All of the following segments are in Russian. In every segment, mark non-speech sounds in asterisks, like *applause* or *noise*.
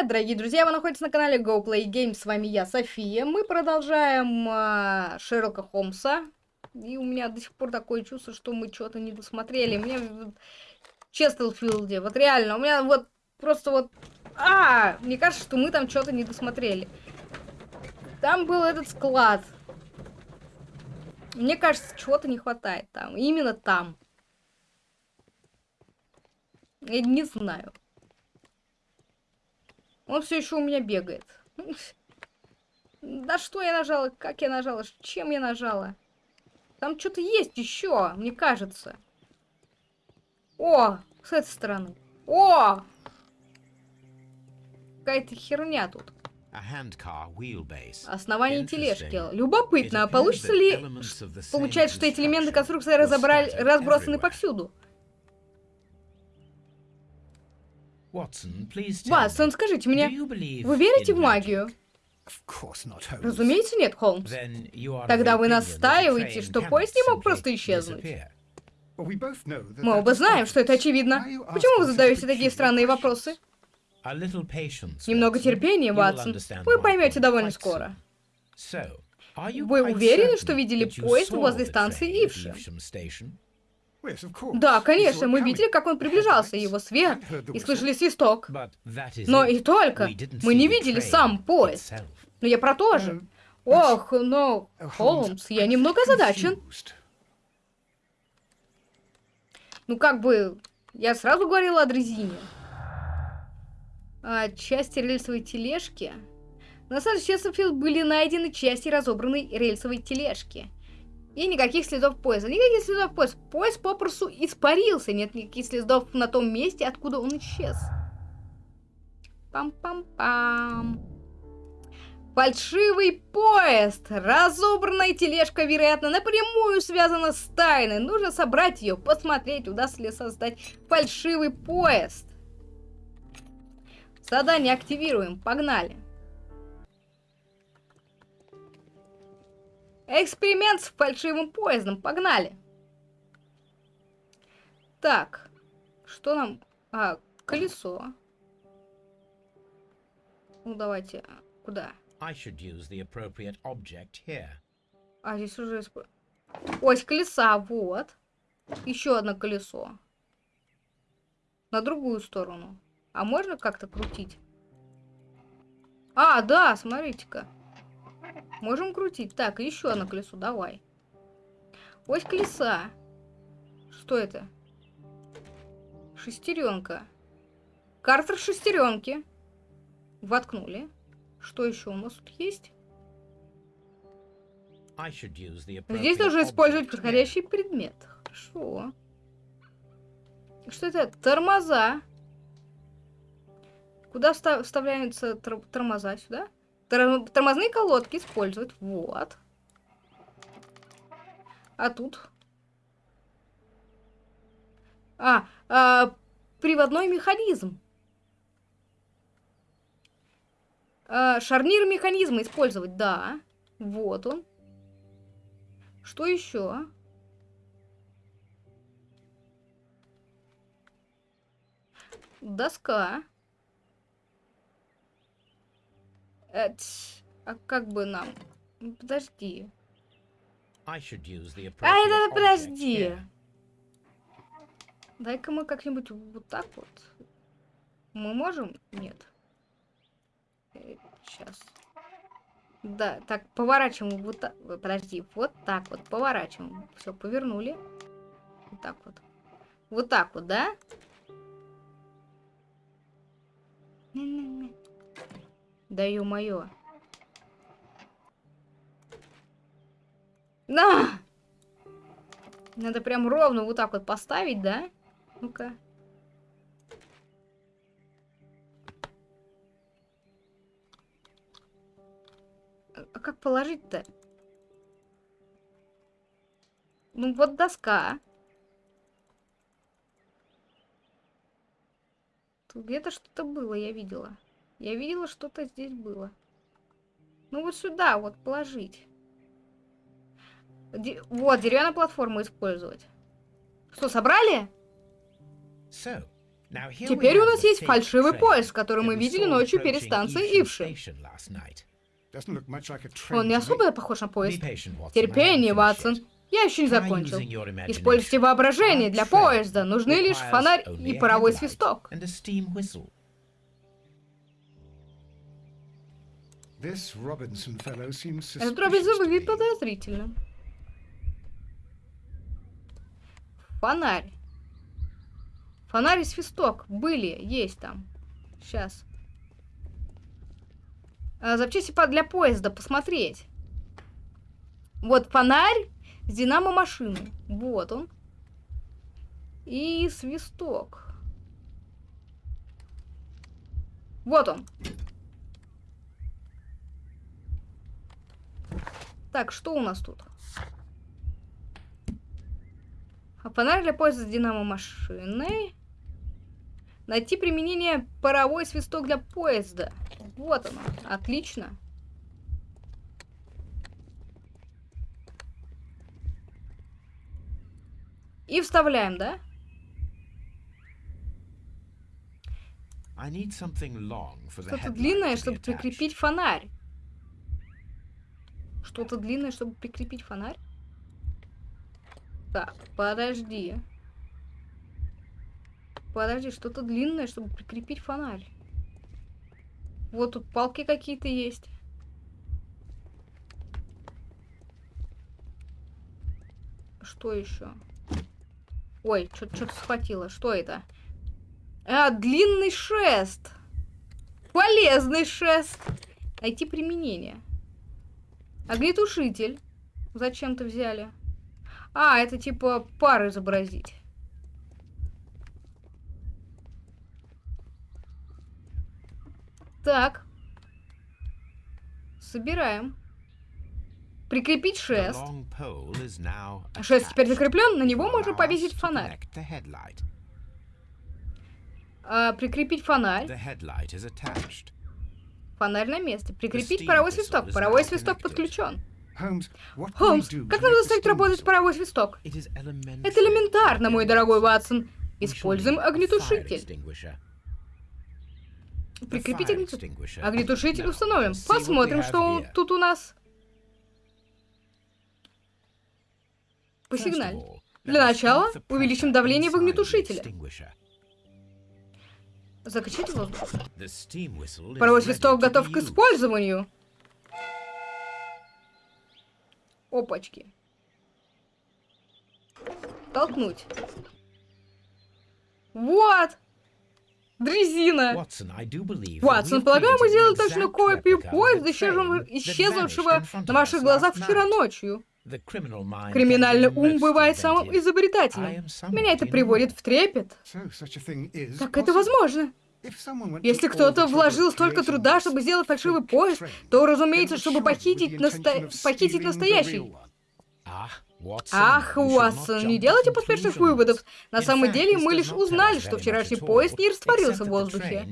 привет, дорогие друзья! Вы находитесь на канале Go Play Games. С вами я, София. Мы продолжаем э, Шерлока Холмса. И у меня до сих пор такое чувство, что мы что-то не досмотрели. Мне в Честелфилде, вот реально, у меня вот просто вот... А, мне кажется, что мы там что-то не досмотрели. Там был этот склад. Мне кажется, чего-то не хватает там. Именно там. Я не знаю. Он все еще у меня бегает. Да что я нажала? Как я нажала? Чем я нажала? Там что-то есть еще, мне кажется. О, с этой стороны. О! Какая-то херня тут. Основание тележки. Любопытно, а получится ли... Получается, что эти элементы конструкции разобрали... разбросаны повсюду. Ватсон, скажите мне, вы верите в магию? Разумеется, нет, Холмс. Тогда вы настаиваете, что поезд не мог просто исчезнуть. Мы оба знаем, что это очевидно. Почему вы задаете такие странные вопросы? Немного терпения, Ватсон. Вы поймете довольно скоро. Вы уверены, что видели поезд возле станции Ивши? Да, конечно, мы видели, как он приближался, его свет, и слышали свисток. Но и только. Мы не видели сам поезд. Но я про то же. Ох, но, Холмс, я немного озадачен. Ну, как бы, я сразу говорила о дрезине. А, части рельсовой тележки. На самом деле, были найдены части разобранной рельсовой тележки. И никаких следов поезда. Никаких следов поезда. Поезд попросту испарился. Нет никаких следов на том месте, откуда он исчез. Пам-пам-пам. Фальшивый поезд! Разобранная тележка, вероятно, напрямую связана с тайной. Нужно собрать ее, посмотреть, удастся ли создать фальшивый поезд. Задание активируем. Погнали. Эксперимент с фальшивым поездом. Погнали. Так. Что нам... А, колесо. Ну, давайте. Куда? I should use the appropriate object here. А, здесь уже... Ось колеса, вот. Еще одно колесо. На другую сторону. А можно как-то крутить? А, да, смотрите-ка. Можем крутить. Так, еще одно колесо, давай. Ось колеса. Что это? Шестеренка. Картер шестеренки. Воткнули. Что еще у нас тут есть? Здесь нужно использовать подходящий предмет. Хорошо. Что это? Тормоза. Куда вставляются тормоза? Сюда? Тормозные колодки использовать. Вот. А тут? А, а приводной механизм. А, шарнир механизма использовать, да. Вот он. Что еще? Доска. Это... А как бы нам... Подожди. А, это подожди. Дай-ка мы как-нибудь вот так вот. Мы можем? Нет. Сейчас. Да, так, поворачиваем вот так. Подожди, вот так вот, поворачиваем. Все, повернули. Вот так вот. Вот так вот, да? Да ё-моё. На! Надо прям ровно вот так вот поставить, да? Ну-ка. А, а как положить-то? Ну вот доска. Тут где-то что-то было, я видела. Я видела, что-то здесь было. Ну вот сюда вот положить. Де вот, деревянную платформу использовать. Что, собрали? So, Теперь у нас есть фальшивый поезд, который мы видели ночью перед станцией Ивши. Он не особо похож на поезд. Терпение, Ватсон. Я еще не закончил. Используйте воображение для поезда. Нужны лишь фонарь и паровой свисток. Этот Робинсон выглядит подозрительно. Фонарь. Фонарь и свисток были, есть там. Сейчас. А, запчасти для поезда, посмотреть. Вот фонарь с динамо машины. Вот он. И свисток. Вот он. Так, что у нас тут? А фонарь для поезда с динамо машиной. Найти применение паровой свисток для поезда. Вот оно. Отлично. И вставляем, да? Что-то длинное, чтобы прикрепить фонарь. Что-то длинное, чтобы прикрепить фонарь? Так, подожди. Подожди, что-то длинное, чтобы прикрепить фонарь. Вот тут палки какие-то есть. Что еще? Ой, что-то схватило. Что это? А, длинный шест. Полезный шест. Найти применение. Огнетушитель. Зачем-то взяли. А, это типа пар изобразить. Так. Собираем. Прикрепить шест. Шест теперь закреплен, на него можно повесить фонарь. А, прикрепить фонарь. Фонарь на месте. Прикрепить паровой свисток. Паровой свисток подключен. Холмс, как нам заставить работать паровой свисток? Это элементарно, мой дорогой Ватсон. Используем огнетушитель. Прикрепить огнетушитель. Огнетушитель установим. Посмотрим, что тут у нас. Посигналь. Для начала увеличим давление в огнетушителе. Закачать воздух. Паровой свисток готов к использованию. Опачки. Толкнуть. Вот! Дрезина! Ватсон, полагаю, мы сделали точную копию поезда, исчезнувшего на ваших глазах вчера ночью. Криминальный ум бывает самым изобретательным. Меня это приводит в трепет. Как это возможно? Если кто-то вложил столько труда, чтобы сделать фальшивый поезд, то, разумеется, чтобы похитить, насто... похитить настоящий. Ах, Уатсон, не делайте поспешных выводов. На самом деле, мы лишь узнали, что вчерашний поезд не растворился в воздухе.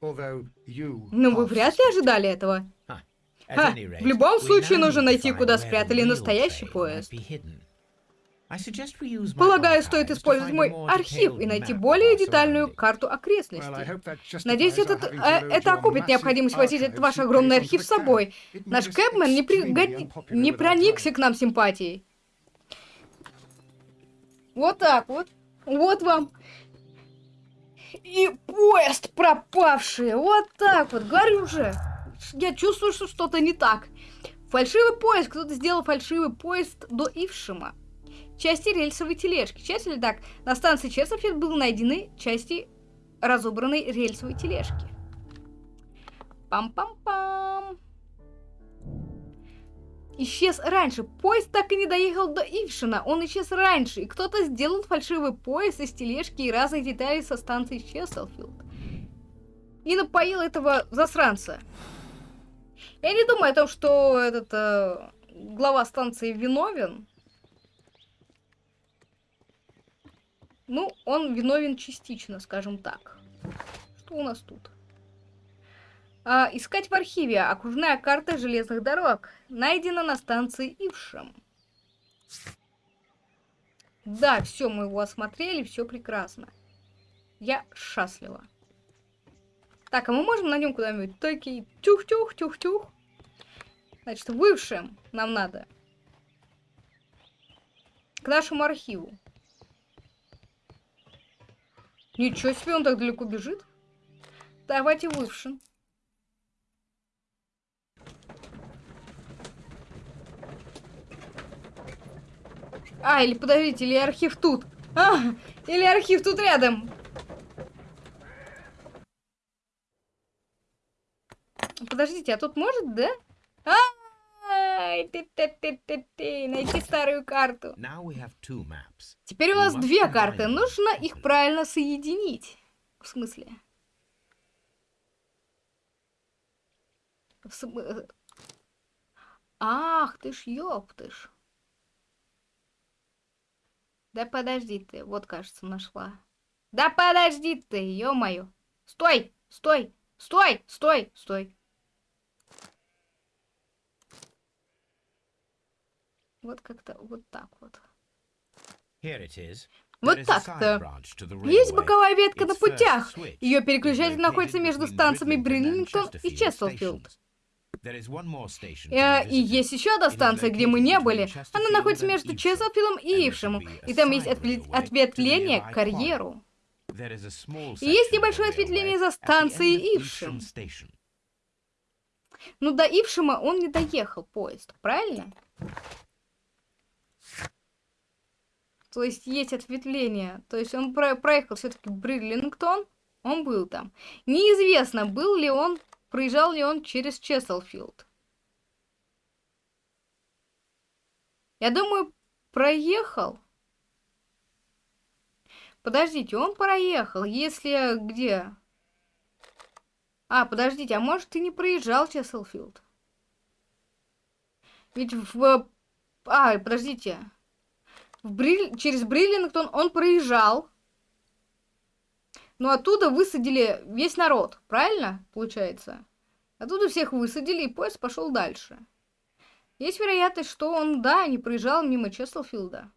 Но вы вряд ли ожидали этого. Ха, в любом случае нужно найти, куда спрятали настоящий поезд. Полагаю, стоит использовать мой архив и найти более детальную карту окрестностей. Надеюсь, этот, э, это окупит необходимость возить этот ваш огромный архив с собой. Наш Кэпмен не, при... не проникся к нам симпатией. Вот так вот. Вот вам. И поезд пропавший. Вот так вот. Говорю же. Я чувствую, что что-то не так. Фальшивый поезд. Кто-то сделал фальшивый поезд до Ившима части рельсовой тележки. Часть так, на станции Честерфилд были найдены части разобранной рельсовой тележки. Пам-пам-пам. Исчез раньше. Поезд так и не доехал до Ившина. Он исчез раньше. И кто-то сделал фальшивый поезд из тележки и разных деталей со станции Честерфилд. И напоил этого засранца. Я не думаю о том, что этот э, глава станции виновен. Ну, он виновен частично, скажем так. Что у нас тут? А, искать в архиве. Окружная карта железных дорог. Найдена на станции Ившем. Да, все, мы его осмотрели, все прекрасно. Я счастлива. Так, а мы можем на нем куда-нибудь? Такие тюх-тюх-тюх-тюх. Значит, высшим нам надо. К нашему архиву. Ничего себе, он так далеко бежит. Давайте высшим. А, или подождите, или архив тут. А, или архив тут рядом. Подождите, а тут может, да? А, найти старую карту. Теперь у нас две карты. Нужно их правильно соединить. В смысле? В см... Э, ах, ты ж ёптыш. Да подожди ты, вот, кажется, нашла. Да подожди ты, ё-моё. Стой, стой, стой, стой, стой. Вот как-то вот так вот. Вот так-то. Есть боковая ветка на путях. Ее переключатель находится между станциями Бриллингтон и Честелфилд. Э, и есть еще одна станция, где мы не были. Она находится между Чезлфилдом и Ившем. И там есть ответвление к карьеру. И есть небольшое ответвление за станцией Ившем. Ну, до Ившема он не доехал, поезд, правильно? То есть есть ответвление. То есть он про проехал все-таки Бридлингтон, он был там. Неизвестно, был ли он Проезжал ли он через Чеселфилд? Я думаю, проехал. Подождите, он проехал. Если где? А, подождите, а может ты не проезжал Чеселфилд? Ведь в... А, подождите. В Бриль... Через Бриллингтон он проезжал. Но оттуда высадили весь народ, правильно, получается? Оттуда всех высадили, и поезд пошел дальше. Есть вероятность, что он, да, не проезжал мимо Чеслфилда.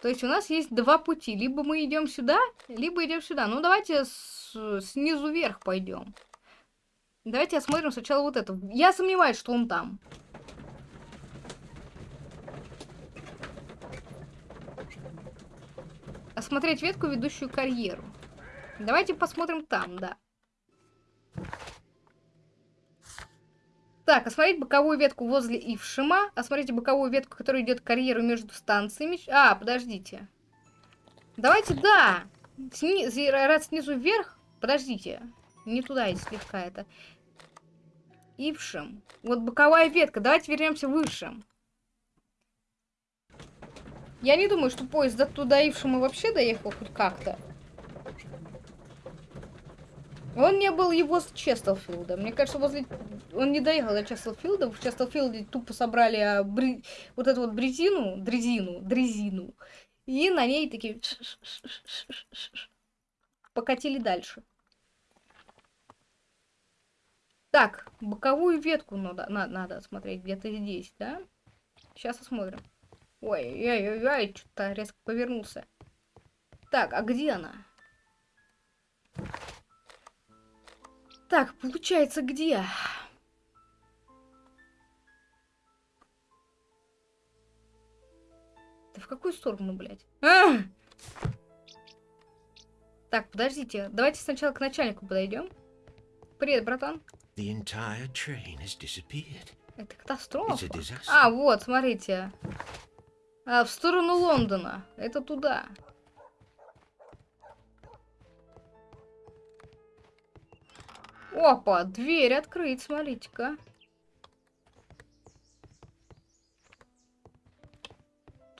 То есть у нас есть два пути. Либо мы идем сюда, либо идем сюда. Ну, давайте с, снизу вверх пойдем. Давайте осмотрим сначала вот это. Я сомневаюсь, что он там. Осмотреть ветку, ведущую карьеру. Давайте посмотрим там, да. Так, осмотреть боковую ветку возле Ившима. Осмотрите боковую ветку, которая идет к карьеру между станциями. А, подождите. Давайте, да. Сни... Раз снизу вверх. Подождите. Не туда, и слегка это. Ившим. Вот боковая ветка. Давайте вернемся выше. Я не думаю, что поезд до туда Ившима вообще доехал хоть как-то. Он не был его с Честелфилда. Мне кажется, возле... Он не доехал до Честелфилда. В Честелфилде тупо собрали а, бри... вот эту вот брезину, дрезину, дрезину. И на ней такие... Покатили дальше. Так, боковую ветку надо, надо смотреть где-то здесь, да? Сейчас осмотрим. Ой, ой, ой, ой, что-то резко повернулся. Так, а где она? Так, получается, где? Да в какую сторону, блядь? А! Так, подождите. Давайте сначала к начальнику подойдем. Привет, братан. Это катастрофа. А, вот, смотрите. А, в сторону Лондона. Это туда. Опа, дверь открыть, смотрите-ка.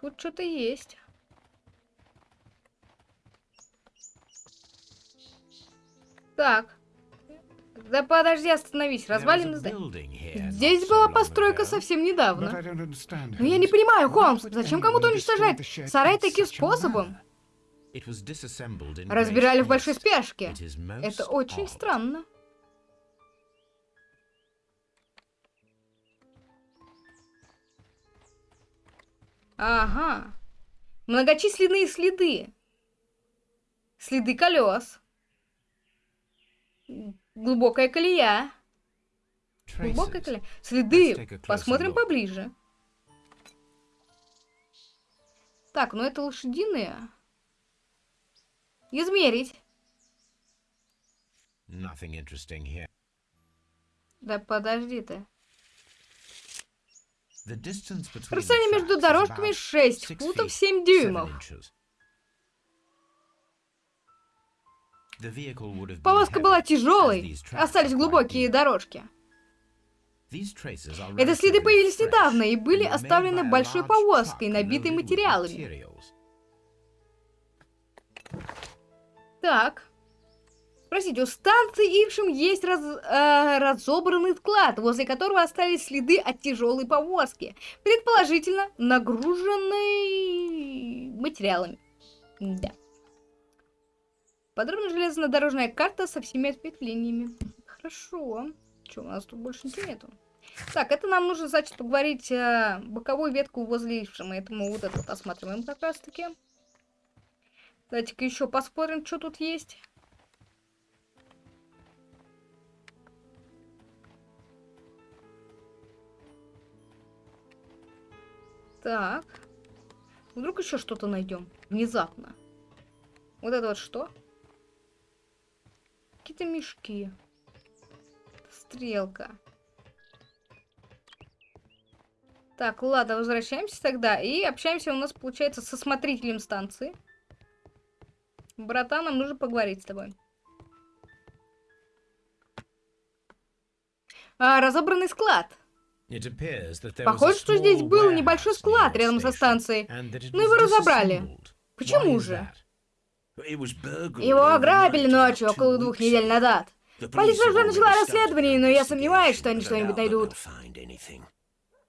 Тут что-то есть. Так. Да подожди, остановись. Развалины здания. Здесь была постройка совсем недавно. Но я не понимаю, Холмс, зачем кому-то уничтожать сарай таким способом? Разбирали в большой спешке. Это очень странно. Ага. Многочисленные следы. Следы колес. Глубокая колея. Глубокая колея. Следы. Посмотрим поближе. Так, ну это лошадиные. Измерить. Да подожди ты. Расстояние между дорожками 6 футов 7 дюймов. Повозка была тяжелой, остались глубокие дорожки. Эти следы появились недавно и были оставлены большой повозкой, набитой материалами. Так. Простите, у станции Ившим есть раз, э, разобранный склад, возле которого остались следы от тяжелой повозки, предположительно нагруженной материалами. Да. Подробная железнодорожная карта со всеми ответвлениями. Хорошо. Что, у нас тут больше ничего нету? Так, это нам нужно, значит, поговорить э, боковую ветку возле Ившима. Это мы вот это вот осматриваем как раз таки. Давайте-ка еще посмотрим, что тут есть. Так. Вдруг еще что-то найдем. Внезапно. Вот это вот что? Какие-то мешки. Стрелка. Так, ладно, возвращаемся тогда. И общаемся у нас, получается, со смотрителем станции. Братан, нам нужно поговорить с тобой. А, разобранный склад. Похоже, что здесь был небольшой склад рядом со станцией, но его разобрали. Почему же? Его ограбили ночью, около двух недель назад. Полиция уже начала расследование, но я сомневаюсь, что они что-нибудь найдут.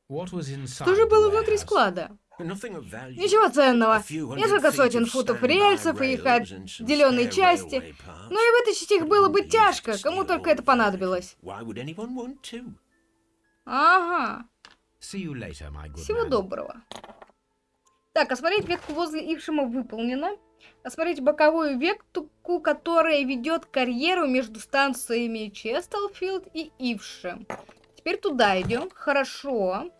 Что же было внутри склада? Ничего ценного. Несколько сотен футов рельсов и их отделенные части. Но и вытащить их было бы тяжко, кому только это понадобилось. Ага. Всего доброго. Так, осмотреть ветку возле Ившима выполнено. Осмотреть боковую ветку, которая ведет карьеру между станциями Честелфилд и Ившим. Теперь туда идем. Хорошо.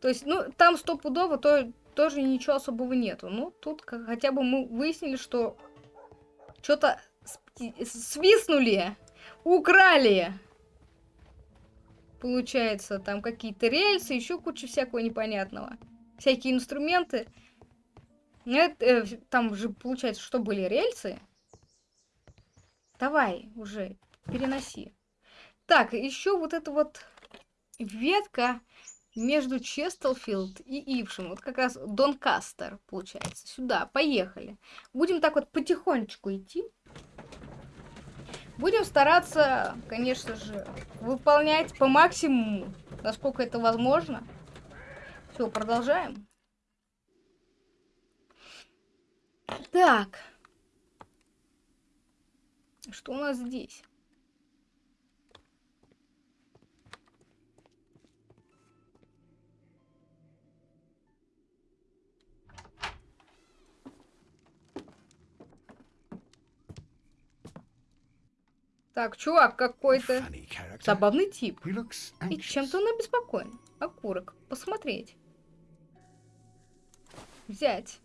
То есть, ну, там стопудово то, тоже ничего особого нету. Ну, тут как, хотя бы мы выяснили, что что-то свистнули, украли. Получается, там какие-то рельсы, еще куча всякого непонятного. Всякие инструменты. Это, э, там же, получается, что были рельсы. Давай, уже, переноси. Так, еще вот эта вот ветка между Честелфилд и Ившем. Вот как раз Донкастер, получается. Сюда, поехали. Будем так вот потихонечку идти. Будем стараться, конечно же, выполнять по максимуму, насколько это возможно. Все, продолжаем. Так. Что у нас здесь? Так, чувак какой-то. Забавный тип. И чем-то он обеспокоен. Окурок. Посмотреть. Взять.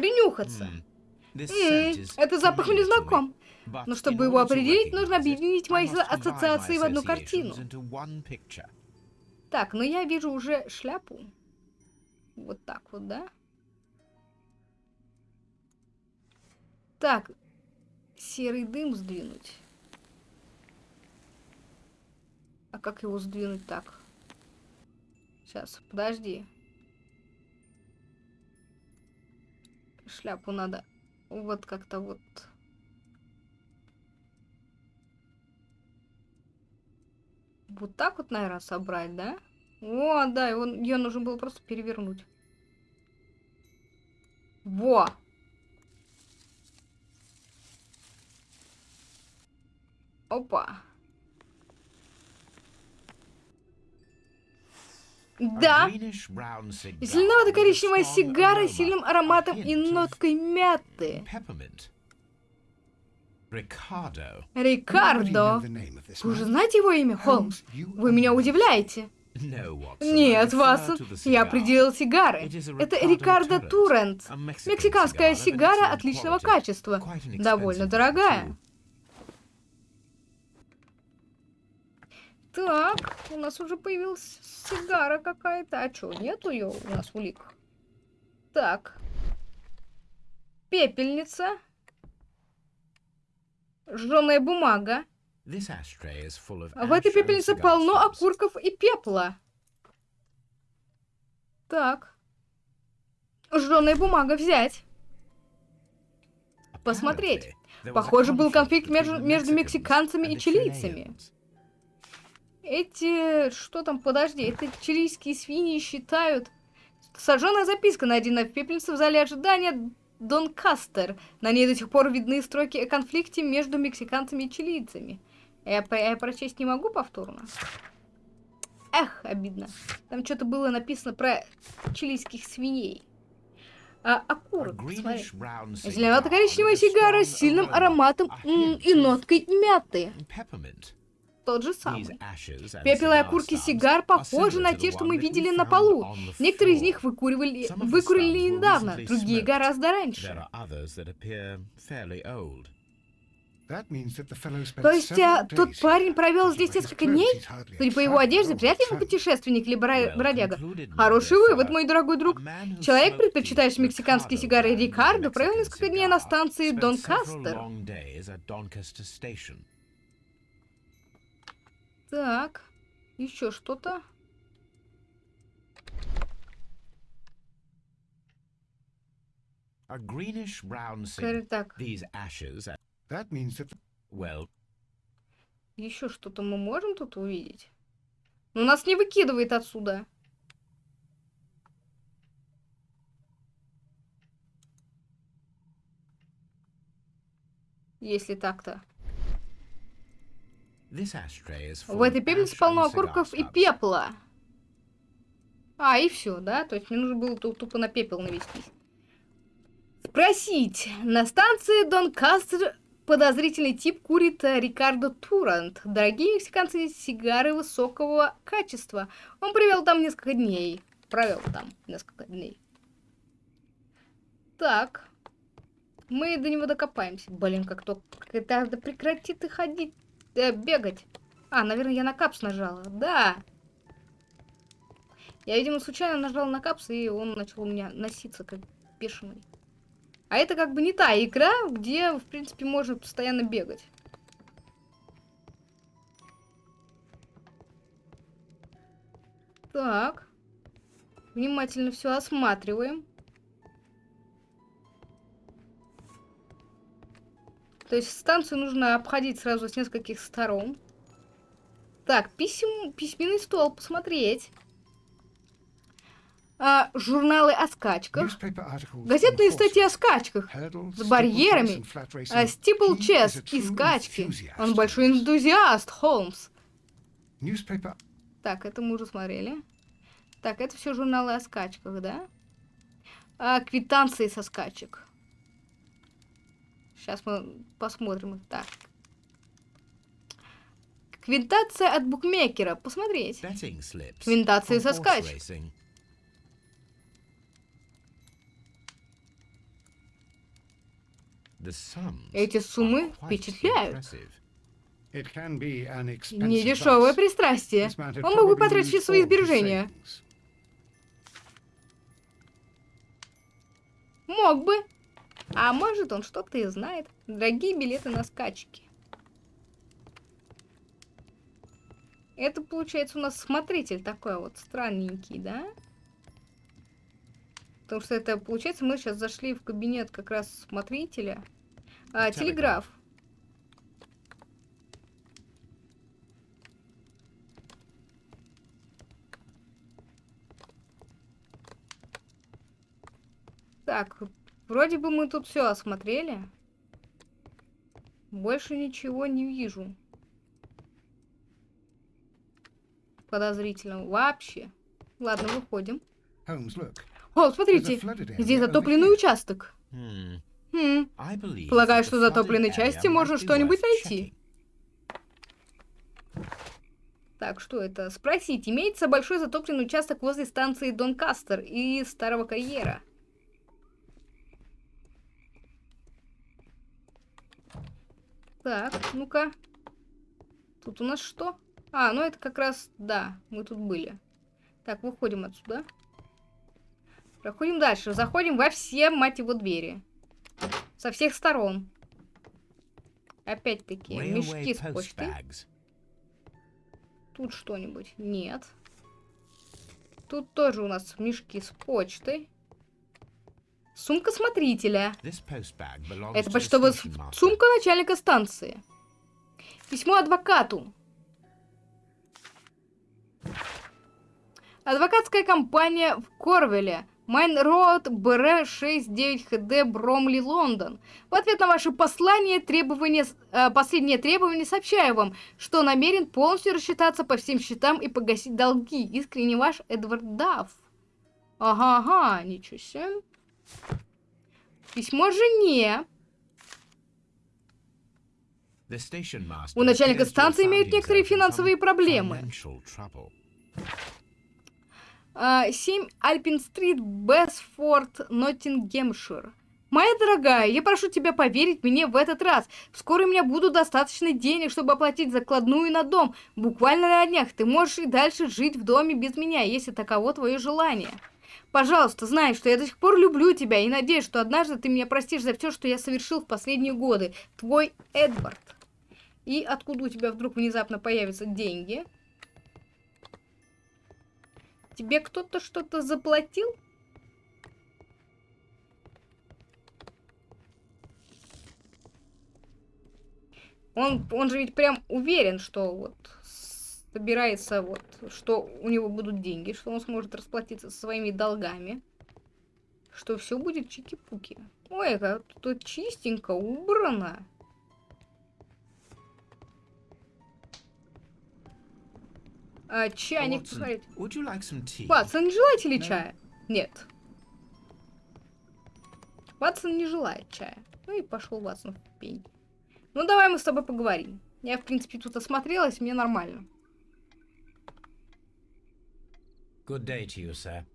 Принюхаться. М -м, это запах мне знаком. Но чтобы его определить, нужно объединить мои ассоциации в одну картину. Так, ну я вижу уже шляпу. Вот так вот, да? Так, серый дым сдвинуть. А как его сдвинуть так? Сейчас, подожди. Шляпу надо вот как-то вот... Вот так вот, наверное, собрать, да? О, да, его, ее нужно было просто перевернуть. Во! Опа. Да. Зеленовато-коричневая сигара с сильным ароматом и ноткой мяты. Рикардо. Вы уже знаете его имя, Холмс? Вы меня удивляете. Нет, Ватсон, я определил сигары. Это Рикардо Турент. Мексиканская сигара отличного качества. Довольно дорогая. Так, у нас уже появилась сигара какая-то. А что, нету ее у нас улик? Так. Пепельница. Жженая бумага. В этой пепельнице полно окурков и пепла. Так. Жженая бумага взять. Посмотреть. Похоже, был конфликт между, между мексиканцами и чилийцами. Эти... Что там? Подожди. Это чилийские свиньи считают... Сожженная записка, найдена в пепельнице в зале ожидания Дон Кастер. На ней до сих пор видны строки о конфликте между мексиканцами и чилийцами. Я, я прочесть не могу повторно? Эх, обидно. Там что-то было написано про чилийских свиней. А, окурок, посмотри. Зеленовато-коричневая сигара с сильным ароматом и ноткой мяты тот же самый. Пепел и окурки сигар похожи на те, что мы видели на полу. Некоторые из них выкуривали, выкурили недавно, другие гораздо раньше. То есть а, тот парень провел здесь несколько дней? Судя по его одежде, вряд ли он путешественник или бродяга. Хороший вывод, мой дорогой друг. Человек, предпочитающий мексиканские сигары Рикардо, провел несколько дней на станции Донкастер. Так, еще что-то. Так. That means that... Well... Еще что-то мы можем тут увидеть? Но нас не выкидывает отсюда. Если так-то. В этой пепельнице полно окурков и пепла. А, и все, да? То есть мне нужно было тупо на пепел навестись. Спросить. На станции Донкастер подозрительный тип курит э, Рикардо Турант. Дорогие мексиканцы, сигары высокого качества. Он провел там несколько дней. Провел там несколько дней. Так. Мы до него докопаемся. Блин, как то... Да прекрати ты ходить э, бегать. А, наверное, я на капс нажала. Да. Я, видимо, случайно нажала на капс, и он начал у меня носиться, как бешеный. А это как бы не та игра, где, в принципе, можно постоянно бегать. Так. Внимательно все осматриваем. То есть станцию нужно обходить сразу с нескольких сторон. Так, писем... письменный стол, посмотреть. А, журналы о скачках. Газетные статьи о скачках. С барьерами. А, Стипл Чес и скачки. Он большой энтузиаст, Холмс. Так, это мы уже смотрели. Так, это все журналы о скачках, да? А, квитанции со скачек. Сейчас мы посмотрим. Так. Квинтация от букмекера. Посмотреть. Квинтации со скач. Эти суммы впечатляют. Недешевое пристрастие. Он мог бы потратить все свои сбережения. Мог бы. А может, он что-то и знает. Дорогие билеты на скачки. Это, получается, у нас смотритель такой вот странненький, да? Потому что это, получается, мы сейчас зашли в кабинет как раз смотрителя. А, телеграф. Так, Вроде бы мы тут все осмотрели. Больше ничего не вижу. Подозрительного вообще. Ладно, выходим. О, смотрите, здесь затопленный участок. Хм, believe Полагаю, что в затопленной части можно что-нибудь найти. Так, что это? Спросить, имеется большой затопленный участок возле станции Донкастер и Старого Карьера? Так, ну-ка. Тут у нас что? А, ну это как раз, да, мы тут были. Так, выходим отсюда. Проходим дальше. Заходим во все, мать его, двери. Со всех сторон. Опять-таки, мешки с почтой. Тут что-нибудь? Нет. Тут тоже у нас мешки с почтой. Сумка смотрителя. Это почтовая сумка начальника станции. Письмо адвокату. Адвокатская компания в Корвеле. Майн Роуд, БР 69 ХД, Бромли, Лондон. В ответ на ваше послание, требование, э, последнее требование сообщаю вам, что намерен полностью рассчитаться по всем счетам и погасить долги. Искренне ваш Эдвард Дафф. Ага-ага, ничего себе. Письмо жене. У начальника станции имеют некоторые финансовые проблемы. financial trouble. А, 7 Альпин-стрит, Бесфорд, Ноттингемшир. Моя дорогая, я прошу тебя поверить мне в этот раз. Вскоре у меня будут достаточно денег, чтобы оплатить закладную на дом. Буквально на днях ты можешь и дальше жить в доме без меня, если таково твое желание. Пожалуйста, знай, что я до сих пор люблю тебя и надеюсь, что однажды ты меня простишь за все, что я совершил в последние годы. Твой Эдвард. И откуда у тебя вдруг внезапно появятся деньги? Тебе кто-то что-то заплатил? Он, он же ведь прям уверен, что вот собирается вот, что у него будут деньги, что он сможет расплатиться со своими долгами, что все будет чики-пуки. Ой, как тут чистенько, убрано. А, чайник, Watson, посмотрите. would you like some tea? Ватсон, не желаете ли Да. чая? Нет. Ватсон не желает чая. Ну и пошел Ватсон в пень. Ну давай мы с тобой поговорим. Я, в принципе, тут осмотрелась, мне нормально.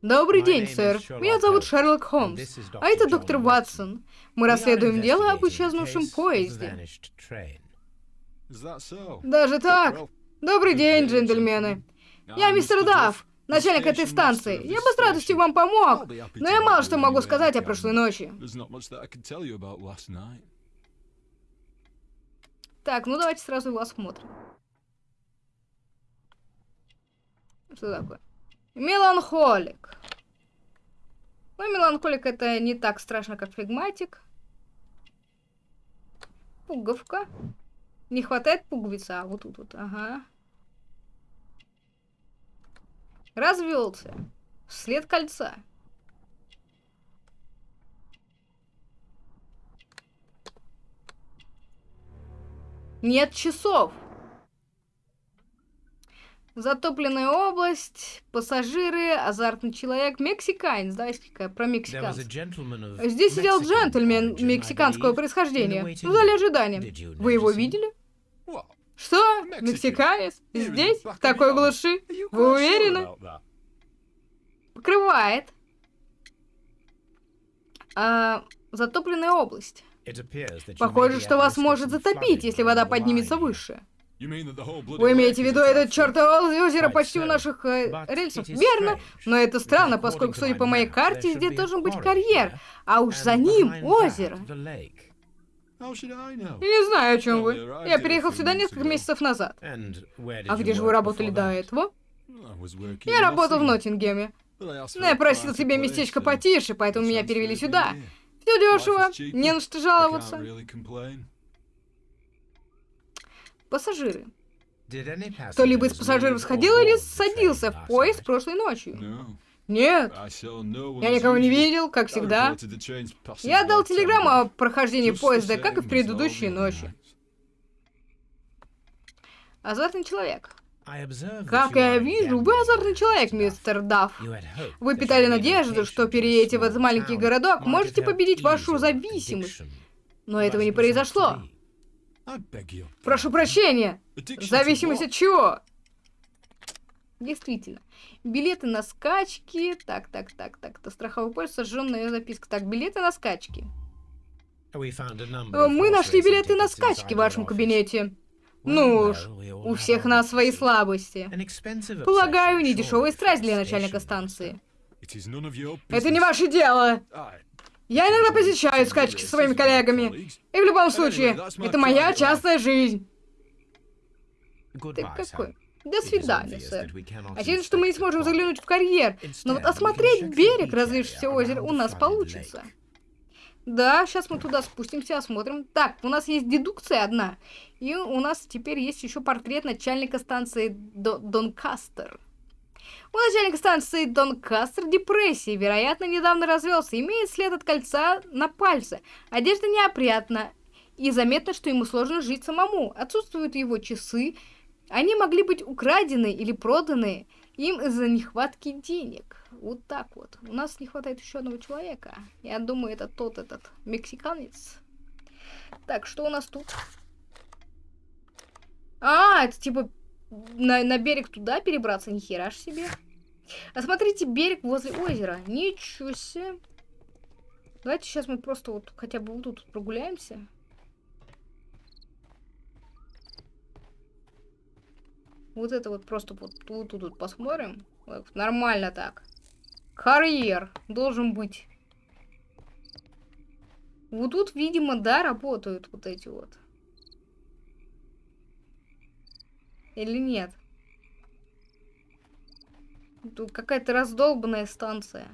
Добрый день, сэр. Меня зовут Шерлок Холмс. А это доктор Ватсон. Мы расследуем дело об исчезнувшем поезде. Даже так? Добрый день, джентльмены. Я мистер. Дафф, начальник этой станции. Я бы с радостью вам помог, но я мало что могу сказать о прошлой ночи. Так, ну давайте сразу его осмотрим. Что такое? Меланхолик. Ну, меланхолик это не так страшно, как флегматик. Пуговка. Не хватает пуговицы, а вот тут вот, ага. Развелся. След кольца. Нет часов. Затопленная область, пассажиры, азартный человек, мексиканец, про There was a мексиканцев. Здесь сидел джентльмен мексиканского происхождения в зале ожидания. Вы его видели? Что? Мексиканец? Здесь? В такой глуши? Вы уверены? Покрывает. А, затопленная область. Похоже, что вас может затопить, если вода поднимется выше. Вы имеете в виду a это trap? чертово озеро почти у наших э, рельсов? Верно, но это странно, поскольку, судя по моей карте, здесь должен быть карьер, а уж за ним озеро. Я не знаю, о чем вы. Я переехал сюда несколько месяцев назад. А где же вы работали до этого? Я работал в Ноттингеме. Но я a просил себе местечко потише, поэтому меня перевели сюда. Все дешево, не на что жаловаться. Пассажиры. Кто-либо из пассажиров сходил или садился в поезд прошлой ночью? Нет. Я никого не видел, как всегда. Я дал телеграмму о прохождении поезда, как и в предыдущие ночи. Азартный человек. Как я вижу, вы азартный человек, мистер Дафф. Вы питали надежду, что переедете в этот маленький городок, можете победить вашу зависимость. Но этого не произошло. Прошу прощения. Зависимость от чего? Действительно. Билеты на скачки. Так, так, так, так. Это страховой полис, сожженная записка. Так, билеты на скачки. Мы нашли билеты на скачки в вашем кабинете. Ну уж, у всех нас свои слабости. Полагаю, obsession, недешевая страсть для начальника станции. Это не ваше дело. Я иногда посещаю скачки со своими коллегами. И в любом случае, это моя частная жизнь. Ты какой? До свидания, сэр. Очевидно, что мы не сможем заглянуть в карьер, но вот осмотреть берег разлившегося озера у нас получится. Да, сейчас мы туда спустимся, осмотрим. Так, у нас есть дедукция одна. И у нас теперь есть еще портрет начальника станции До- Донкастер. У начальника станции Донкастер депрессия, вероятно, недавно развелся. Имеет след от кольца на пальце. Одежда неопрятна. И заметно, что ему сложно жить самому. Отсутствуют его часы. Они могли быть украдены или проданы им из-за нехватки денег. Вот так вот. У нас не хватает еще одного человека. Я думаю, это тот этот мексиканец. Так, что у нас тут? А, это типа на, на берег туда перебраться, ни хера ж себе. А смотрите, берег возле озера. Ничего себе. Давайте сейчас мы просто вот хотя бы вот тут прогуляемся. Вот это вот просто вот тут вот, тут посмотрим. Вот, нормально так. Карьер должен быть. Вот тут, видимо, да, работают вот эти вот. Или нет? Тут какая-то раздолбанная станция.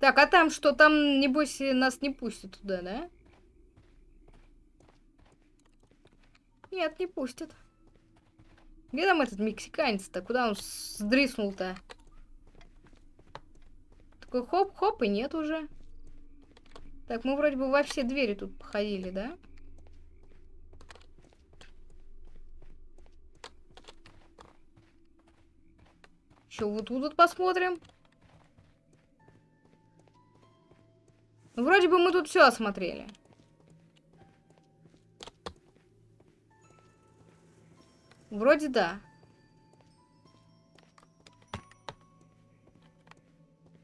Так, а там что? Там, небось, нас не пустят туда, да? Нет, не пустят. Где там этот мексиканец-то? Куда он сдриснул-то? Такой хоп-хоп, и нет уже. Так, мы вроде бы во все двери тут походили, да? Еще вот тут вот посмотрим. Ну, вроде бы мы тут все осмотрели. Вроде да.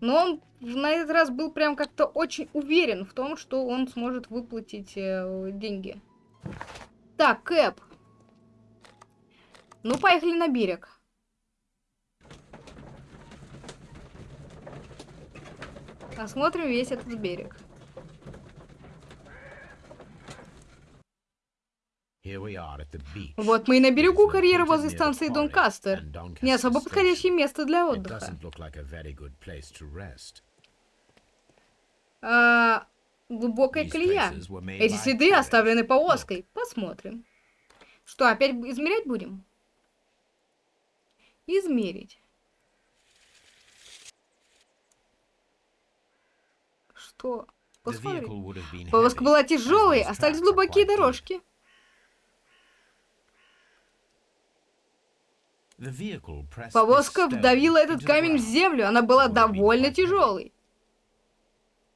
Но он на этот раз был прям как-то очень уверен в том, что он сможет выплатить э, деньги. Так, Кэп. Ну, поехали на берег. Осмотрим весь этот берег. Вот мы и на берегу карьера возле станции Донкастер. Не особо подходящее место для отдыха. А, глубокая колея. Эти следы оставлены повозкой. Посмотрим. Что, опять измерять будем? Измерить. Что? The Посмотри. vehicle would have been Повозка была тяжелой, остались глубокие дорожки. Повозка вдавила этот камень в землю, она была довольно тяжелой.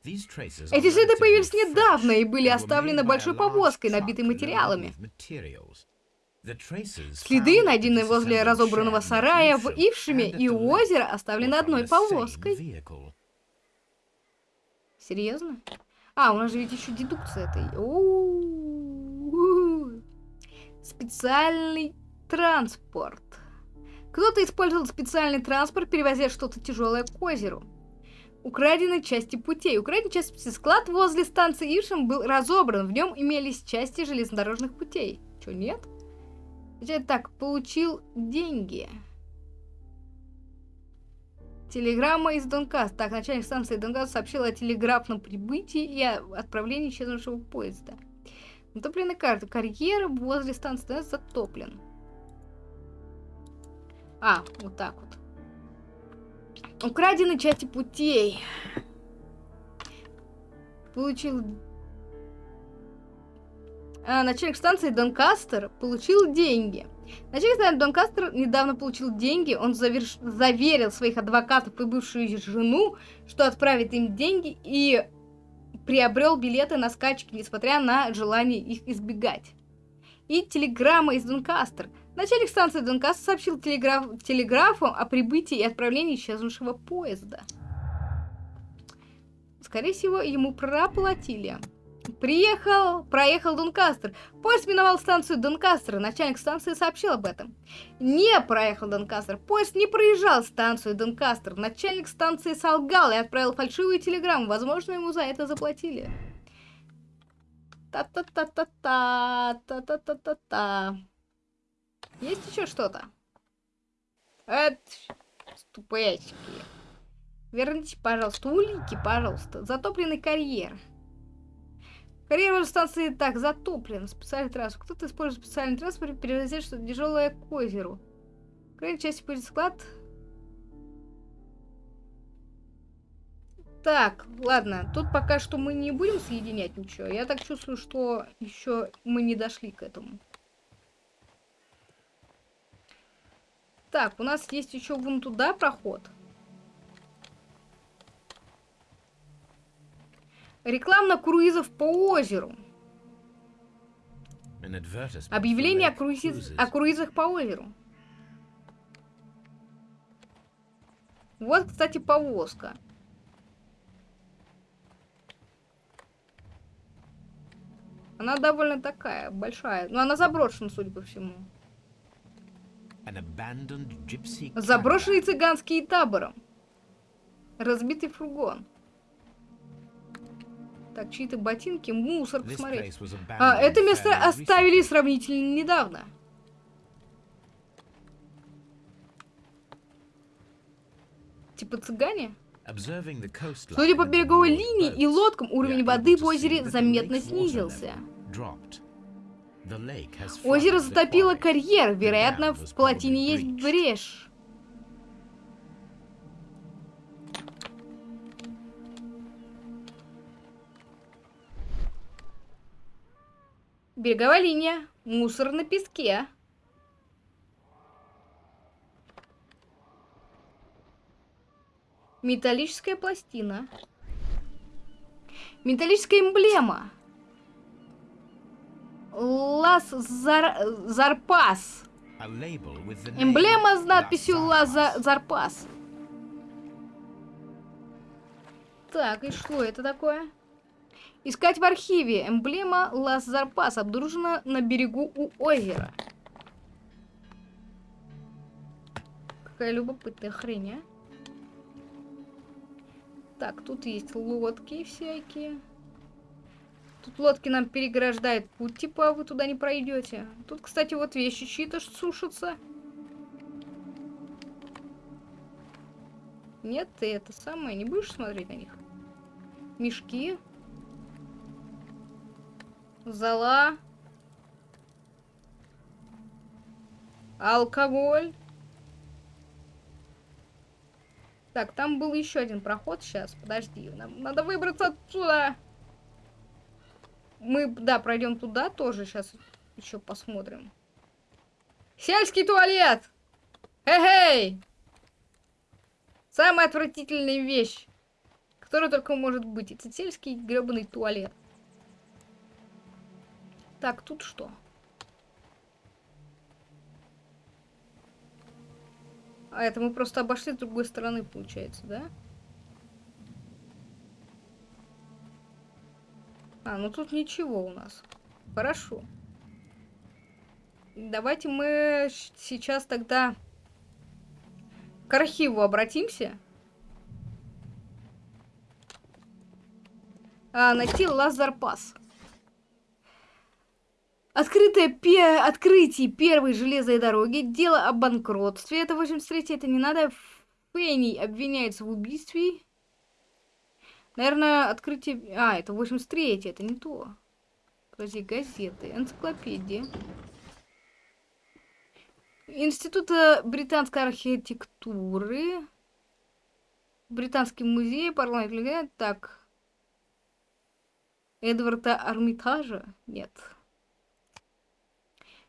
Эти следы появились недавно и были оставлены большой повозкой, набитой материалами. Следы, найденные возле разобранного сарая в at и у озера, оставлены одной повозкой. Серьезно? А, у нас же ведь еще дедукция этой. У-у-у. Специальный транспорт. Кто-то использовал специальный транспорт, перевозя что-то тяжелое к озеру. Украдены части путей. Украденный части склад возле станции Ившем был разобран. В нем имелись части железнодорожных путей. Чё, нет? Так, получил деньги. Телеграмма из Донкаста. Так, начальник станции Донкаст сообщил о телеграфном прибытии и отправлении исчезнувшего поезда. Натоплены карты. Карьер возле станции Донкаст затоплен. А, вот так вот. Украдены части путей. Получил... А, начальник станции Донкастер получил деньги. Начальник станции Донкастер недавно получил деньги. Он заверш... заверил своих адвокатов и бывшую жену, что отправит им деньги и приобрел билеты на скачки, несмотря на желание их избегать. И телеграмма из Донкастер. Начальник станции Донкастер сообщил телеграф... телеграфу о прибытии и отправлении исчезнувшего поезда. Скорее всего, ему проплатили. Приехал, проехал Донкастер. Поезд миновал станцию Донкастер. Начальник станции сообщил об этом. Не проехал Донкастер. Поезд не проезжал станцию Донкастер. Начальник станции солгал и отправил фальшивую телеграмму. Возможно, ему за это заплатили. Та-та-та-та-та, та-та-та-та-та. Есть еще что-то? Это ступечки. Верните, пожалуйста, улики, пожалуйста. Затопленный карьер. Карьер станции так затоплен. Специальный транспорт. Кто-то использует специальный транспорт, перевозит что-то тяжелое к озеру. Крайней части будет склад. Так, ладно. Тут пока что мы не будем соединять ничего. Я так чувствую, что еще мы не дошли к этому. Так, у нас есть еще вон туда проход. Реклама круизов по озеру. Объявление о, круиз... о круизах по озеру. Вот, кстати, повозка. Она довольно такая, большая. Но она заброшена, судя по всему. Заброшенный цыганский табором. Разбитый фургон. Так, чьи-то ботинки, мусор, посмотреть. А, это место оставили сравнительно недавно. Типа цыгане? Судя по береговой линии и лодкам, уровень воды в озере заметно снизился. Озеро затопило карьер, вероятно, в плотине есть брешь. Береговая линия. Мусор на песке. Металлическая пластина. Металлическая эмблема. Лас Зар... Зарпас. Эмблема с надписью Лас Зарпас. Так, и что это такое? Искать в архиве. Эмблема Лас Зарпас обнаружена на берегу у озера. Какая любопытная хрень, а? Так, тут есть лодки всякие. Тут лодки нам переграждают путь, типа вы туда не пройдете. Тут, кстати, вот вещи чьи-то сушатся. Нет, ты это самое, не будешь смотреть на них? Мешки. Зала. Алкоголь. Так, там был еще один проход сейчас. Подожди, нам надо выбраться отсюда. Мы, да, пройдем туда тоже. Сейчас еще посмотрим. Сельский туалет! Эй-эй! Самая отвратительная вещь, которая только может быть. Это сельский гребаный туалет. Так, тут что? А это мы просто обошли с другой стороны, получается, да? А, ну тут ничего у нас. Хорошо. Давайте мы сейчас тогда к архиву обратимся. А, найти Лазарпас. Открытое пе открытие первой железной дороги, дело о банкротстве, это 83 это не надо, Фенни обвиняется в убийстве. Наверное, открытие... А, это 83 это не то. Подожди, газеты, энциклопедия. Института британской архитектуры. Британский музей, парламент... Так. Эдварда Армитажа? Нет.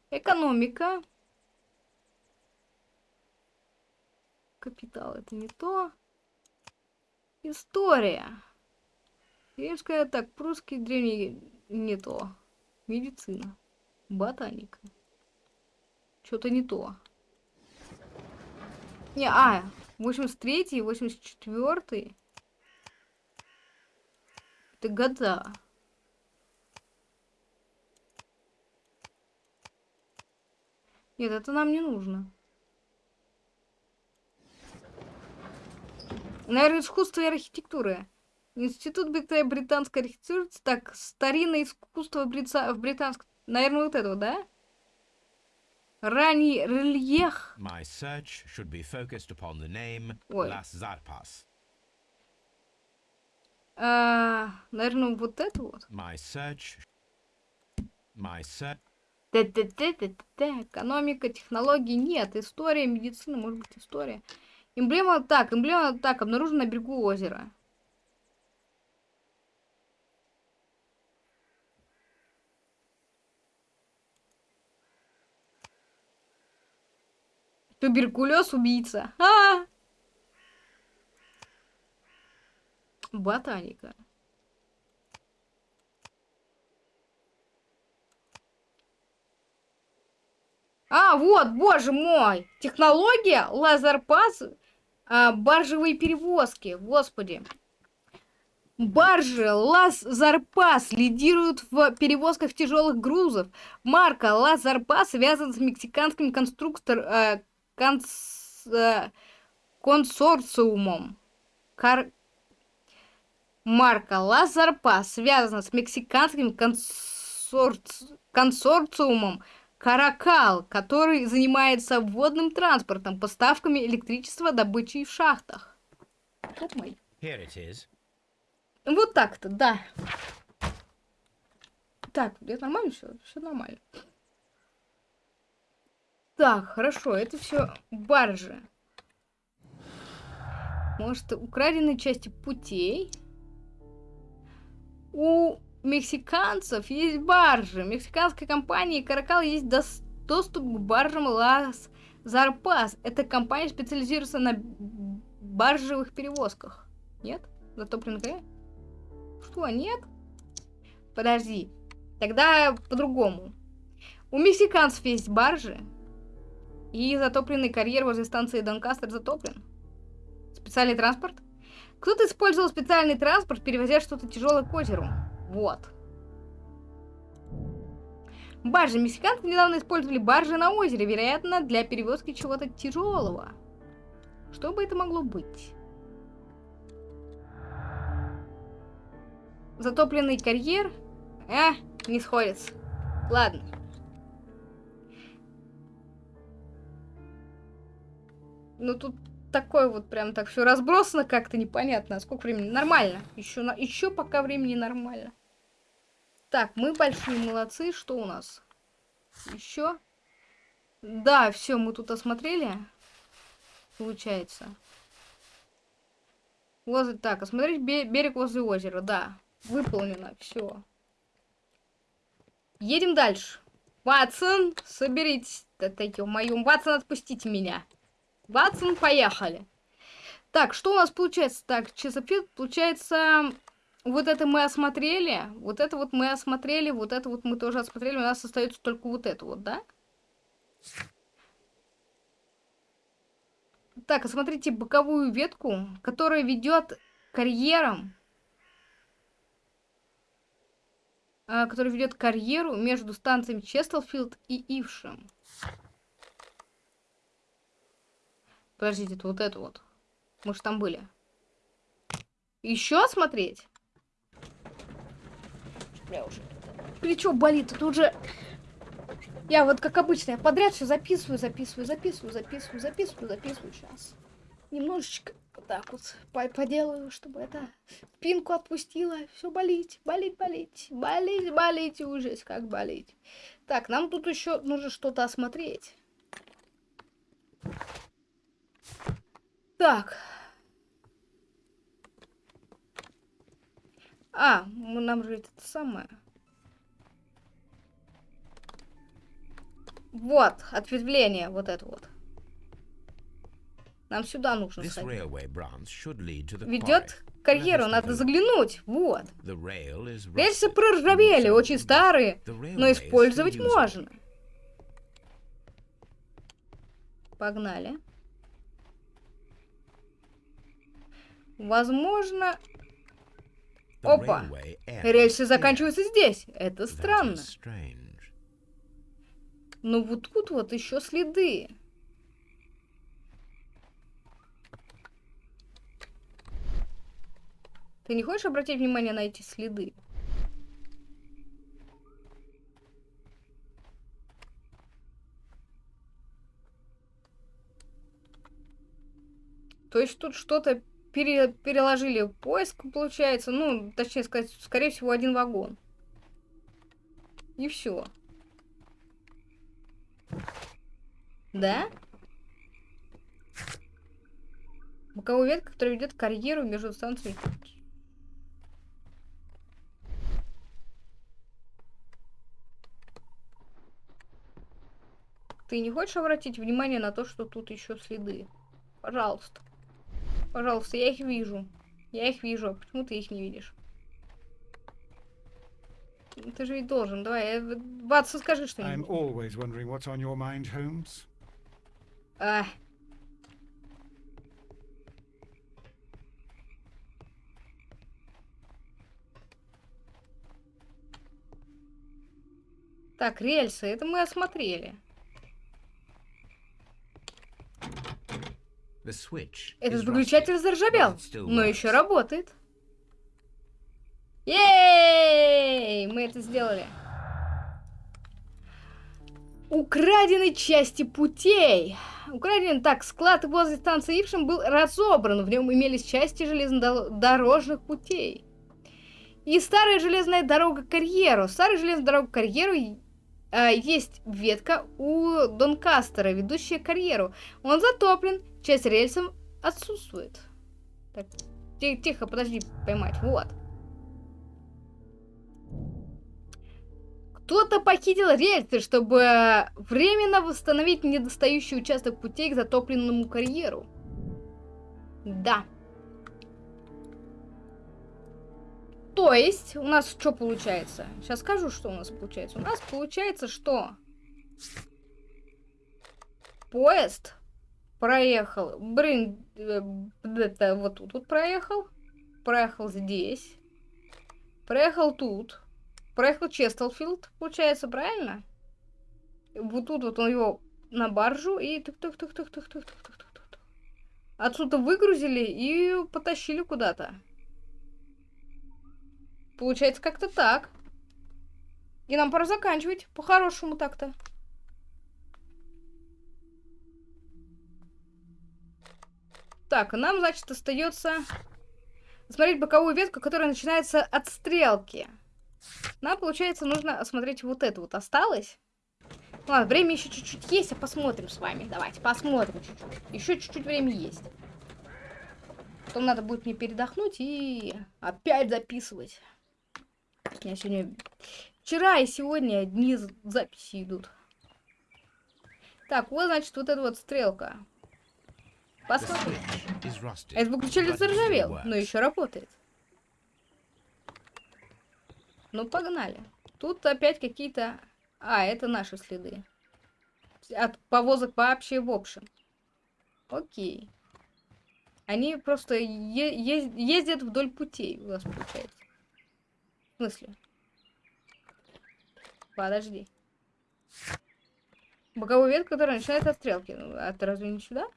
Экономика. Капитал это не то. История. Римская, так, прусский, древний не то. Медицина. Ботаника. Что-то не то. Не, а, 83 84 Это года. Нет, это нам не нужно. Наверное, искусство и архитектура. Институт брита- британской архитектуры. Так, старинное искусство брица- в британском... Наверное, вот это, да? Ранний рельеф. My search should be focused upon the name Ой. Las Zarpas. А, наверное, вот это вот. My search. My search. Т-т-т-т-т. Экономика, технологии нет. История, медицина, может быть, история. Эмблема, так, эмблема, так, обнаружена на берегу озера. Туберкулез убийца. А! Ботаника. А, вот, боже мой! Технология лазерпас, а, баржевые перевозки, господи. Баржи Лазарпас лидируют в перевозках тяжелых грузов. Марка Лазарпас связана с мексиканским конструктор, э, конс- э, консорциумом. Кар- Марка Лазарпас связана с мексиканским консорци- консорциумом Каракал, который занимается водным транспортом, поставками электричества, добычей в шахтах. Вот мой. Here it is. Вот так-то, да. Так, это нормально все? Все нормально. Так, хорошо, это все баржи. Может, украденные части путей. У мексиканцев есть баржи. Мексиканской компании Каракал есть дос- доступ к баржам Лас Зарпас. Эта компания специализируется на баржевых перевозках. Нет? Затопленный? Что, нет? Подожди. Тогда по-другому. У мексиканцев есть баржи. И затопленный карьер возле станции Донкастер затоплен. Специальный транспорт? Кто-то использовал специальный транспорт, перевозя что-то тяжелое к озеру. Вот. Баржи. Мексиканцы недавно использовали баржи на озере, вероятно, для перевозки чего-то тяжелого. Что бы это могло быть? Затопленный карьер? А, не сходится. Ладно. Ну тут такое вот прям так все разбросано как-то непонятно. Сколько времени? Нормально. Еще, на... еще пока времени нормально. Так, мы большие молодцы. Что у нас? Еще? Да, все, мы тут осмотрели. Получается. Возле, так, осмотреть бе- берег возле озера, да. Выполнено, все. Едем дальше. Ватсон, соберитесь. Это ё-моё, Ватсон, отпустите меня. Ватсон, поехали. Так, что у нас получается? Так, Чесопит, получается, вот это мы осмотрели, вот это вот мы осмотрели, вот это вот мы тоже осмотрели, у нас остается только вот это вот, да? Так, осмотрите боковую ветку, которая ведет карьером, а, который ведет карьеру между станциями Честлфилд и Ившем. Подождите, это вот это вот. Мы же там были. Еще смотреть? Бля, уже плечо болит. Тут уже... Я вот, как обычно, я подряд все записываю, записываю, записываю, записываю, записываю, записываю сейчас. Немножечко вот так вот по- поделаю, чтобы это спинку отпустила. Все болеть, болеть, болеть, болеть, болеть, и ужас, как болеть. Так, нам тут еще нужно что-то осмотреть. Так. А, нам же это самое. Вот, ответвление, вот это вот. Нам сюда нужно сходить. Ведет карьеру, надо заглянуть, вот. Рельсы проржавели, очень старые, но использовать можно. Погнали. Возможно, Опа. рельсы заканчиваются здесь. Это странно. Но вот тут вот еще следы. Ты не хочешь обратить внимание на эти следы? То есть тут что-то пере- переложили поиск, получается. Ну, точнее сказать, скорее всего, один вагон. И все. Да? Боковая ветка, которая ведет карьеру между станциями. Ты не хочешь обратить внимание на то, что тут еще следы? Пожалуйста. Пожалуйста, я их вижу. Я их вижу. А почему ты их не видишь? Ты же ведь должен. Давай, э, Ватсон, скажи что-нибудь. А. Так, рельсы, это мы осмотрели. The switch Этот выключатель заржавел, но еще работает. Ей! Мы это сделали. Украдены части путей. Украден так, склад возле станции Ившин был разобран. В нем имелись части железнодорожных путей. И старая железная дорога к карьеру. Старая железная дорога к карьеру а, есть ветка у Донкастера, ведущая к карьеру. Он затоплен, часть рельсов отсутствует. Так, ти- тихо, подожди, поймать. Вот. Кто-то похитил рельсы, чтобы временно восстановить недостающий участок путей к затопленному карьеру. Да. То есть, у нас что получается? Сейчас скажу, что у нас получается. У нас получается, что поезд проехал, блин, э, это вот тут вот проехал, проехал здесь, проехал тут, проехал Честелфилд, получается, правильно? Вот тут вот он его на баржу и тук тук тук тук тук тук тук тук тук тук Отсюда выгрузили и потащили куда-то. Получается как-то так. И нам пора заканчивать. По-хорошему так-то. Так, нам, значит, остается смотреть боковую ветку, которая начинается от стрелки. Нам, получается, нужно осмотреть вот это вот. Осталось? Ладно, время еще чуть-чуть есть, а посмотрим с вами. Давайте, посмотрим чуть-чуть. Еще чуть-чуть времени есть. Потом надо будет мне передохнуть и опять записывать. Меня сегодня... Вчера и сегодня дни записи идут. Так, вот, значит, вот эта вот стрелка. Посмотрим. Этот выключатель заржавел, но еще работает. Ну, погнали. Тут опять какие-то... А, это наши следы. От повозок вообще в общем. Окей. Они просто ездят вдоль путей у нас получается. В смысле? Подожди. Боковую ветку, которая начинается от стрелки. Ну, А ты разве не сюда?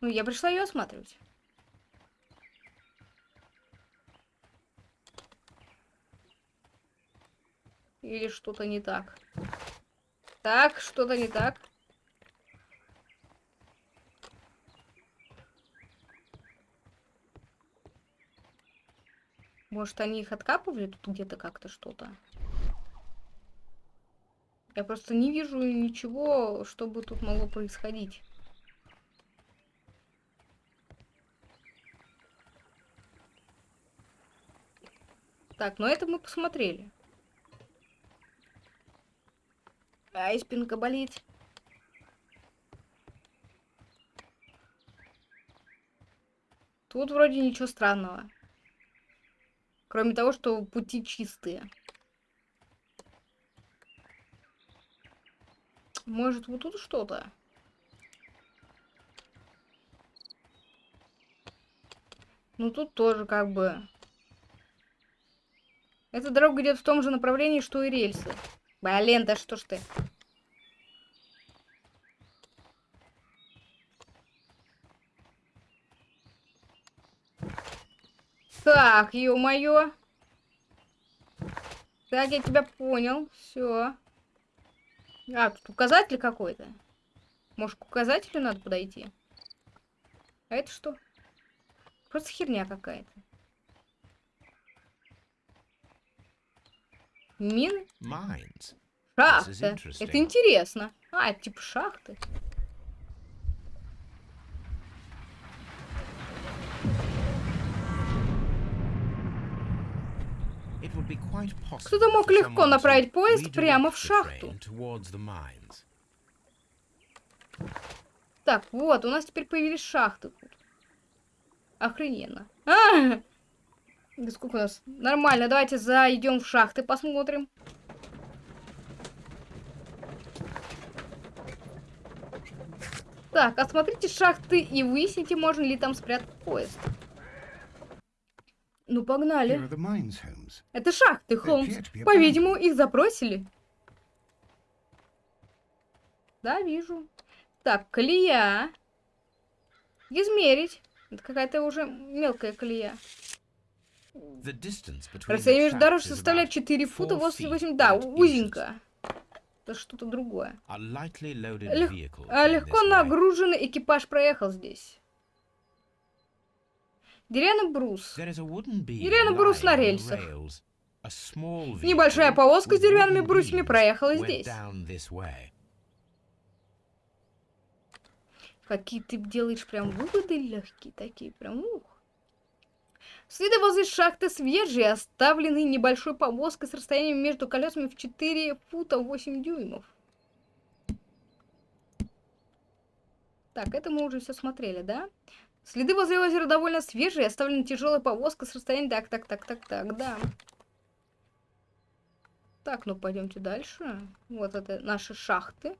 Ну, я пришла ее осматривать. Или что-то не так. Так, что-то не так. Может, они их откапывали тут где-то как-то что-то? Я просто не вижу ничего, чтобы тут могло происходить. Так, ну это мы посмотрели. Ай, спинка болит. Тут вроде ничего странного. Кроме того, что пути чистые. Может, вот тут что-то? Ну, тут тоже как бы... Эта дорога идет в том же направлении, что и рельсы. Блин, да что ж ты. Так, ё-моё. Так, я тебя понял. Все. А, тут указатель какой-то. Может, к указателю надо подойти? А это что? Просто херня какая-то. Мины? Mines. Шахта. interesting. Это интересно. А, это типа шахты. Кто-то мог легко направить поезд прямо в шахту. Так, вот, у нас теперь появились шахты тут. Охрененно. А! *laughs* Да сколько у нас? Нормально, давайте зайдем в шахты, посмотрим. Так, осмотрите шахты и выясните, можно ли там спрятать поезд. Ну, погнали. Это шахты, Холмс. По-видимому, их запросили. Да, вижу. Так, колея. Измерить. Это какая-то уже мелкая колея. The distance between the Расстояние между дорож составляет about 4 фута four 88. feet, Да, узенько. Это что-то другое. Лег- а, легко нагруженный экипаж проехал здесь. Деревянный брус. Деревянный брус на рельсах. Небольшая повозка с деревянными брусьями проехала здесь. Какие ты делаешь прям выводы легкие такие, прям ух. Следы возле шахты свежие, оставленные небольшой повозкой с расстоянием между колесами в 4 фута 8 дюймов. Так, это мы уже все смотрели, да? Следы возле озера довольно свежие, оставлена тяжелая повозка с расстоянием... Так, так, так, так, так, да. Так, ну пойдемте дальше. Вот это наши шахты.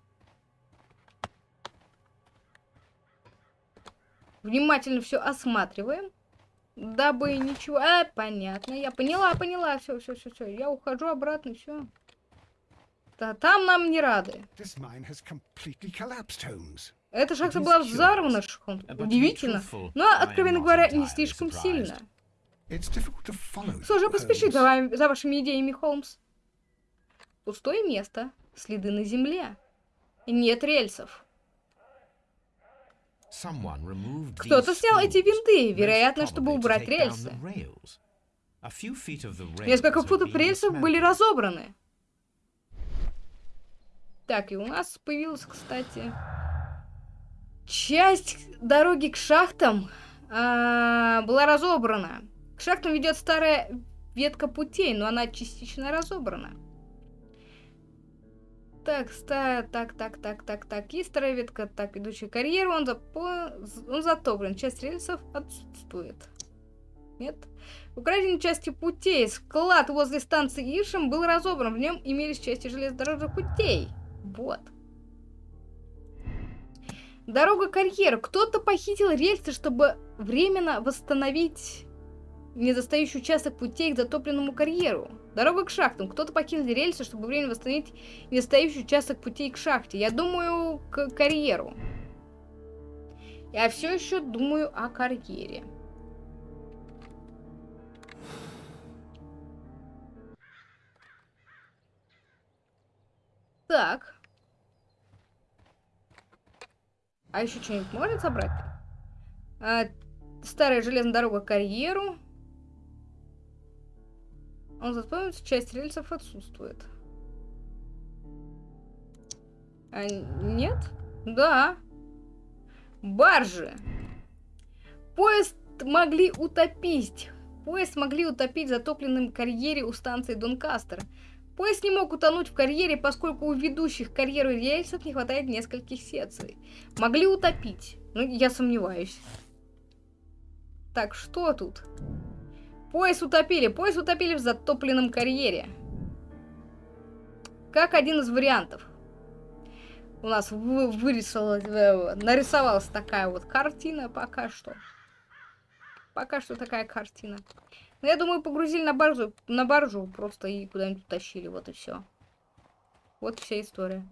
Внимательно все осматриваем. Дабы ничего... А, понятно. Я поняла, поняла. Все, все, все, все. Я ухожу обратно, все. Да, там нам не рады. Эта шахта была взорвана, Шхон. Удивительно. Но, откровенно говоря, не слишком сильно. Them, поспеши за, вами- за вашими идеями, Холмс. Пустое место. Следы на земле. Нет рельсов. Кто-то снял эти винты, вероятно, чтобы убрать рельсы. Несколько футов рельсов были разобраны. Так, и у нас появилась, кстати, часть дороги к шахтам а, была разобрана. К шахтам ведет старая ветка путей, но она частично разобрана. Так, так, так, так, так, так. Есть старая ветка, так, идущая к карьеру, он, запо... он затоплен. Часть рельсов отсутствует. Нет? В украденной части путей склад возле станции Иршем был разобран. В нем имелись части железнодорожных путей. Вот. Дорога карьера. Кто-то похитил рельсы, чтобы временно восстановить недостающий участок путей к затопленному карьеру. Дорога к шахтам. Кто-то покинул рельсы, чтобы временно восстановить недостающий участок путей к шахте. Я думаю, к карьеру. Я все еще думаю о карьере. Так. А еще что-нибудь можно собрать? А, старая железная дорога к карьеру. Он запомнится, часть рельсов отсутствует. А, нет? Да. Баржи. Поезд могли утопить. Поезд могли утопить в затопленном карьере у станции Донкастер. Поезд не мог утонуть в карьере, поскольку у ведущих карьеру рельсов не хватает нескольких секций. Могли утопить. Ну, я сомневаюсь. Так, что тут? Поезд утопили. Поезд утопили в затопленном карьере. Как один из вариантов. У нас вы- вырисовалась, э, нарисовалась такая вот картина пока что. Пока что такая картина. Но я думаю, погрузили на баржу, на баржу просто и куда-нибудь утащили. Вот и все. Вот вся история.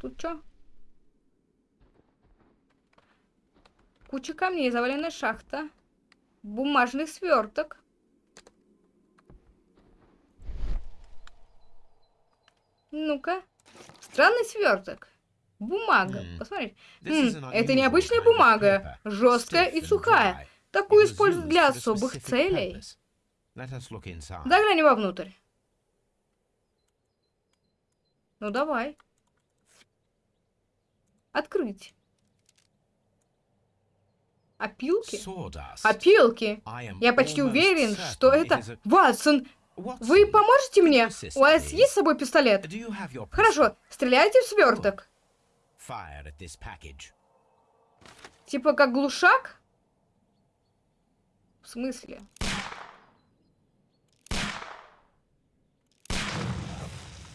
Тут что? Куча камней, заваленная шахта. Бумажный сверток. Ну-ка. Странный сверток. Бумага. Посмотри. М, это необычная бумага. Жесткая и сухая. Такую используют для особых целей. Загляни вовнутрь. Ну давай. Открыть. Опилки? Опилки. Я почти уверен, что это... Ватсон, вы поможете мне? У вас есть с собой пистолет? Хорошо, стреляйте в сверток. Типа как глушак? В смысле?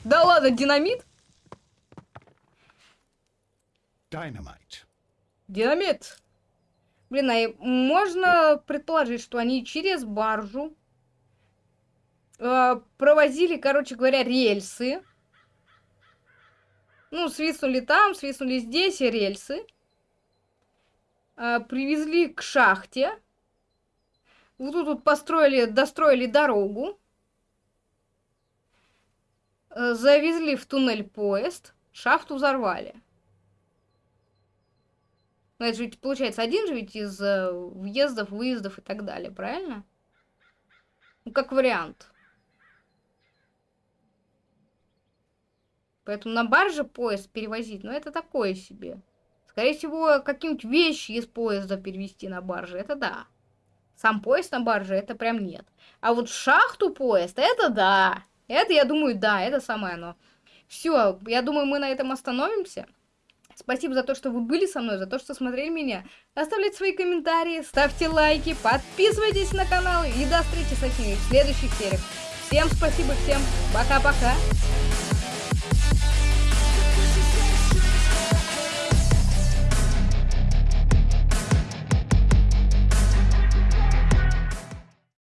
Да ладно, динамит? Dynamite. Динамит. Блин, а можно предположить, что они через баржу э, провозили, короче говоря, рельсы. Ну, свистнули там, свистнули здесь рельсы. Э, привезли к шахте. Вот тут вот построили, достроили дорогу. Э, завезли в туннель поезд. Шахту взорвали. Ну, это же ведь получается один же ведь из э, въездов, выездов и так далее, правильно? Ну, как вариант. Поэтому на барже поезд перевозить, ну, это такое себе. Скорее всего, какие-нибудь вещи из поезда перевести на барже, это да. Сам поезд на барже, это прям нет. А вот шахту поезд, это да. Это, я думаю, да, это самое оно. Все, я думаю, мы на этом остановимся. Спасибо за то, что вы были со мной, за то, что смотрели меня. Оставляйте свои комментарии, ставьте лайки, подписывайтесь на канал и до встречи со всеми в следующих сериях. Всем спасибо, всем пока-пока.